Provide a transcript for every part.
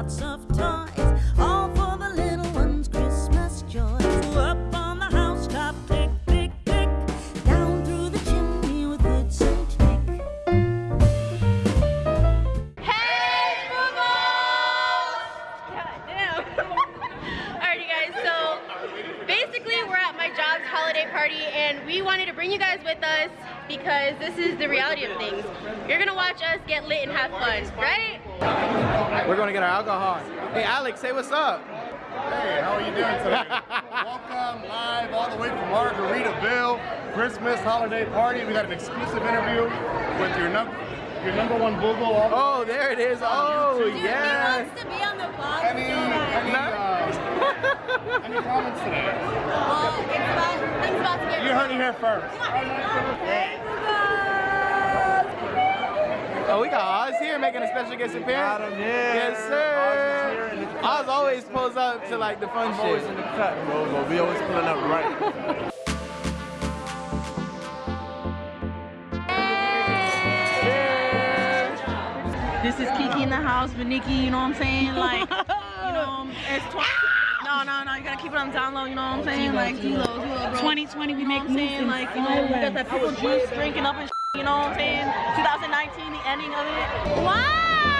lots of toys, all for the little one's Christmas joy. Up on the housetop, down through the chimney with and Hey, Boogles! Damn. Guys, so basically we're at my job's holiday party and we wanted to bring you guys with us because this is the reality of things. You're gonna watch us get lit and have fun, right? We're gonna get our alcohol. Hey Alex, say what's up. Hey, how are you doing today? Welcome live all the way from Margaritaville, Christmas holiday party. We got an exclusive interview with your number your number one boogle. All Oh, there it is. Oh, Dude, he wants to be on the vlog any, so bad. any, uh, any comments today? Well, it's about, things about to get You heard it here first. Oh, we got Oz here making a special guest appearance. Got him, yeah. Yes, Oz is sir. here in the Oz always pulls up to like the fun I'm always in shit. the cut, bro, but we always pulling up right. This is Kiki in the house with Nikki, you know what I'm saying? Like, you know, it's 20. No, no, no, you gotta keep it on down low, you know what I'm saying? Like, G-Lo, G-Lo, bro. 2020, we You know make moves Like, you know, we got that pickle juice drinking up and sh- you know what I'm saying? 2019, the ending of it. Wow!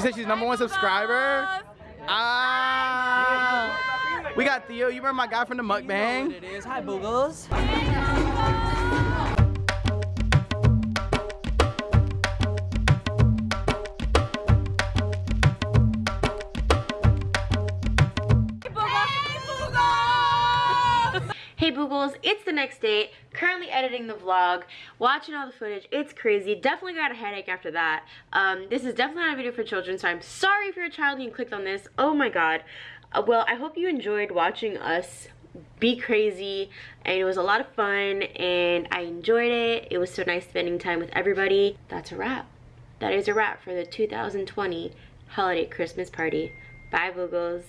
She said she's number one subscriber. Ah. We got Theo. You remember my guy from the mukbang? It is. Hi, Boogles. Hey Boogles, it's the next day, currently editing the vlog, watching all the footage, it's crazy, definitely got a headache after that. Um, this is definitely not a video for children, so I'm sorry if you're a child and you clicked on this, oh my god. Uh, well, I hope you enjoyed watching us be crazy, and it was a lot of fun, and I enjoyed it, it was so nice spending time with everybody. That's a wrap. That is a wrap for the 2020 holiday Christmas party. Bye Boogles.